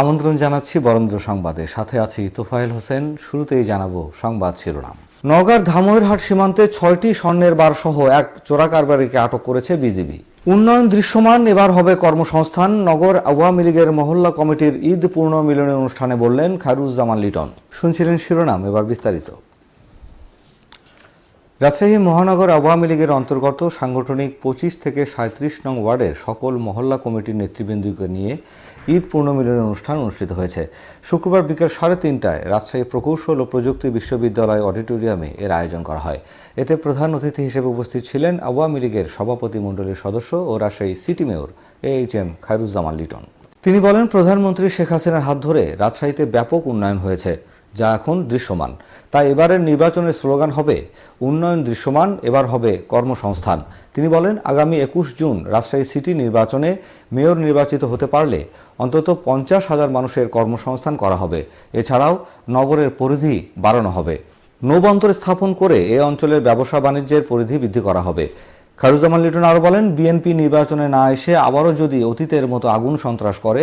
আমন্ত্রণ জানাচ্ছি বরেন্দ্র সংবাদে। সাথে আছি তোফায়েল হোসেন। শুরুতেই জানাব সংবাদ শিরোনাম। নওগাঁর ধামইরহাট সীমান্তে ছয়টি স্বর্ণের বার সহ এক চোরা কারবারিকে আটক করেছে বিজিবি। উন্নয়ন দৃশ্যমান, এবার হবে কর্মসংস্থান। নগর আওয়ামী লীগের মহল্লা কমিটির ঈদ পূর্ণ মিলনের অনুষ্ঠানে বললেন খায়রুজ্জামান লিটন। শুনছিলেন শিরোনাম, এবার বিস্তারিত। রাজশাহী মহানগর আওয়ামী লীগের অন্তর্গত সাংগঠনিক পঁচিশ থেকে সাঁত্রিশ নং ওয়ার্ডের সকল মহল্লা কমিটির নেতৃবৃন্দকে নিয়ে ঈদ পূর্ণমিলনের অনুষ্ঠান অনুষ্ঠিত হয়েছে। শুক্রবার বিকেল সাড়ে তিনটায় রাজশাহী প্রকৌশল ও প্রযুক্তি বিশ্ববিদ্যালয় অডিটোরিয়ামে এর আয়োজন করা হয়। এতে প্রধান অতিথি হিসেবে উপস্থিত ছিলেন আওয়ামী লীগের সভাপতি মণ্ডলীর সদস্য ও Rajshahi city mayor A H M Khairuzzaman Liton. তিনি বলেন, প্রধানমন্ত্রী শেখ হাসিনার হাত ধরে রাজশাহীতে ব্যাপক উন্নয়ন হয়েছে। যা এখন দৃশ্যমান। তাই এবারের নির্বাচনের স্লোগান হবে, উন্নয়ন দৃশ্যমান, এবার হবে কর্মসংস্থান। তিনি বলেন, আগামী একুশ জুন রাজশাহী সিটি নির্বাচনে মেয়র নির্বাচিত হতে পারলে অন্তত পঞ্চাশ হাজার মানুষের কর্মসংস্থান করা হবে। এছাড়াও নগরের পরিধি বাড়ানো হবে। নৌবন্দর স্থাপন করে এ অঞ্চলের ব্যবসা বাণিজ্যের পরিধি বৃদ্ধি করা হবে। খারুজ্জামান লিটন আরও বলেন, বিএনপি নির্বাচনে না এসে আবারও যদি অতীতের মতো আগুন সন্ত্রাস করে,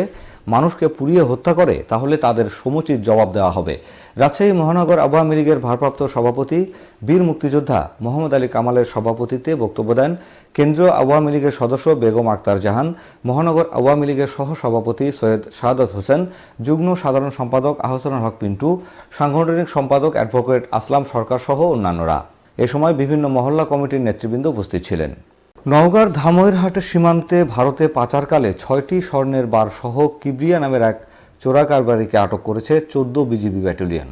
মানুষকে পুড়িয়ে হত্যা করে, তাহলে তাদের সমুচিত জবাব দেওয়া হবে। রাজশাহী মহানগর আওয়ামী লীগের ভারপ্রাপ্ত সভাপতি, বীর মুক্তিযোদ্ধা মোহাম্মদ আলী কামালের সভাপতিত্বে বক্তব্য দেন কেন্দ্রীয় আওয়ামী লীগের সদস্য বেগম আক্তার জাহান, মহানগর আওয়ামী লীগের সহ সভাপতি সৈয়দ শাহাদত হোসেন, যুগ্ম সাধারণ সম্পাদক আহসানুল হক পিন্টু, সাংগঠনিক সম্পাদক অ্যাডভোকেট আসলাম সরকার সহ অন্যান্যরা। এ সময় বিভিন্ন মহল্লা কমিটির নেতৃবৃন্দ উপস্থিত ছিলেন। নওগাঁর ধামইরহাটের সীমান্তে ভারতে পাচারকালে ছয়টি স্বর্ণের বার সহ কিবরিয়া নামের এক চোরা কারবারিকে আটক করেছে চোদ্দ বিজিবি ব্যাটালিয়ন।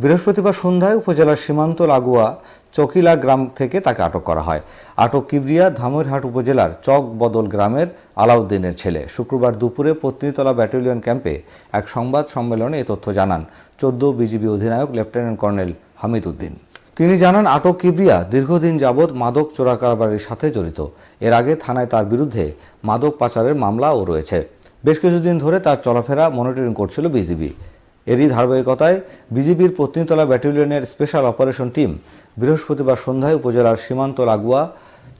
বৃহস্পতিবার সন্ধ্যায় উপজেলার সীমান্ত লাগোয়া চকিলা গ্রাম থেকে তাকে আটক করা হয়। আটক কিবরিয়া ধামইরহাট উপজেলার চক বদল গ্রামের আলাউদ্দিনের ছেলে। শুক্রবার দুপুরে পত্নীতলা ব্যাটালিয়ন ক্যাম্পে এক সংবাদ সম্মেলনে এ তথ্য জানান চোদ্দ বিজিবি অধিনায়ক লেফটেন্যান্ট কর্নেল হামিদ উদ্দিন তিনি জানান, আটক কিবরিয়া দীর্ঘদিন যাবৎ মাদক চোরা কারবারের সাথে জড়িত। এর আগে থানায় তার বিরুদ্ধে মাদক পাচারের মামলাও রয়েছে। বেশ কিছুদিন ধরে তার চলাফেরা মনিটরিং করছিল বিজিবি। এরই ধারাবাহিকতায় বিজিবির পত্নীতলা ব্যাটালিয়নের স্পেশাল অপারেশন টিম বৃহস্পতিবার সন্ধ্যায় উপজেলার সীমান্ত লাগোয়া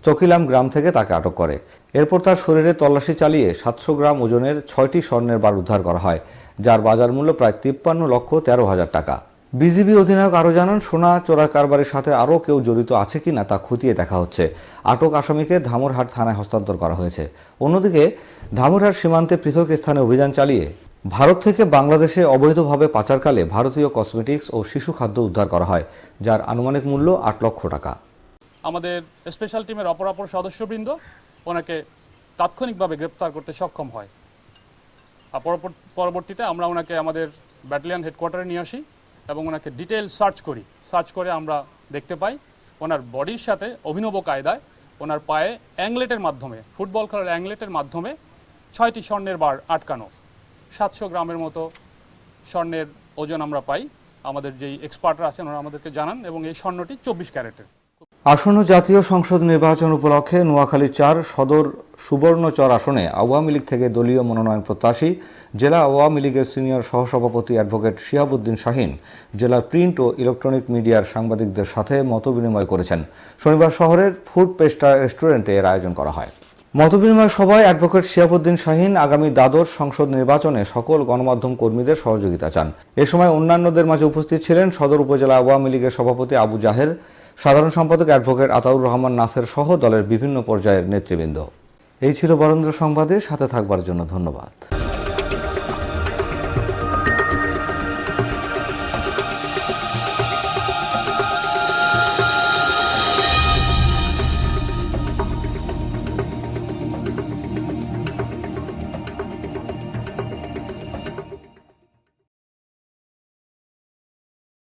চকিলাম গ্রাম থেকে তাকে আটক করে। এরপর তার শরীরে তল্লাশি চালিয়ে সাতশো গ্রাম ওজনের ছয়টি স্বর্ণের বার উদ্ধার করা হয়, যার বাজার মূল্য প্রায় তিপ্পান্ন লক্ষ তেরো হাজার টাকা। বিজিবি অধিনায়ক আরও জানান, সোনা চোরা কারবারের সাথে আরও কেউ জড়িত আছে কিনা তা খতিয়ে দেখা হচ্ছে। আটক আসামিকে ধামরহাট থানায় হস্তান্তর করা হয়েছে। অন্যদিকে, ধামরহাট সীমান্তে পৃথক স্থানে অভিযান চালিয়ে ভারত থেকে বাংলাদেশে অবৈধভাবে পাচারকালে ভারতীয় কসমেটিক্স ও শিশু খাদ্য উদ্ধার করা হয়, যার আনুমানিক মূল্য আট লক্ষ টাকা। আমাদের স্পেশাল টিমের অপরাপর সদস্যবৃন্দ ওনাকে তাৎক্ষণিকভাবে গ্রেপ্তার করতে সক্ষম হয়। পরবর্তীতে আমরা ওনাকে আমাদের ব্যাটালিয়ন হেডকোয়ার্টারে নিয়ে আসি। এবং ওনাকে ডিটেল সার্চ করি। সার্চ করে আমরা দেখতে পাই, ওনার বডির সাথে অভিনব কায়দায় ওনার পায়ে অ্যাংলেটের মাধ্যমে ফুটবল খেলার অ্যাংলেটের মাধ্যমে ছয়টি স্বর্ণের বার আটকানো। সাতশো গ্রামের মতো স্বর্ণের ওজন আমরা পাই। আমাদের যেই এক্সপার্টরা আছেন ওনারা আমাদেরকে জানান এবং এই স্বর্ণটি চব্বিশ ক্যারেটের। আসন্ন জাতীয় সংসদ নির্বাচন উপলক্ষে নোয়াখালী চার সদর সুবর্ণচর আসনে আওয়ামী লীগ থেকে দলীয় মনোনয়ন প্রত্যাশী জেলা আওয়ামী লীগের সিনিয়র সহসভাপতি অ্যাডভোকেট শিহাবুদ্দিন শাহিন জেলার প্রিন্ট ও ইলেকট্রনিক মিডিয়ার সাংবাদিকদের সাথে মতবিনিময় করেছেন। শনিবার শহরের ফুড পেস্টা রেস্টুরেন্টে এর আয়োজন করা হয়। মতবিনিময় সভায় অ্যাডভোকেট শিয়াবুদ্দিন শাহিন আগামী দ্বাদশ সংসদ নির্বাচনে সকল গণমাধ্যম কর্মীদের সহযোগিতা চান। এ সময় অন্যান্যদের মাঝে উপস্থিত ছিলেন সদর উপজেলা আওয়ামী লীগের সভাপতি আবু জাহের, সাধারণ সম্পাদক অ্যাডভোকেট আতাউর রহমান নাসের সহ দলের বিভিন্ন পর্যায়ের নেতৃবৃন্দ। এই ছিল বরেন্দ্র সংবাদে সাথে থাকবার জন্য ধন্যবাদ।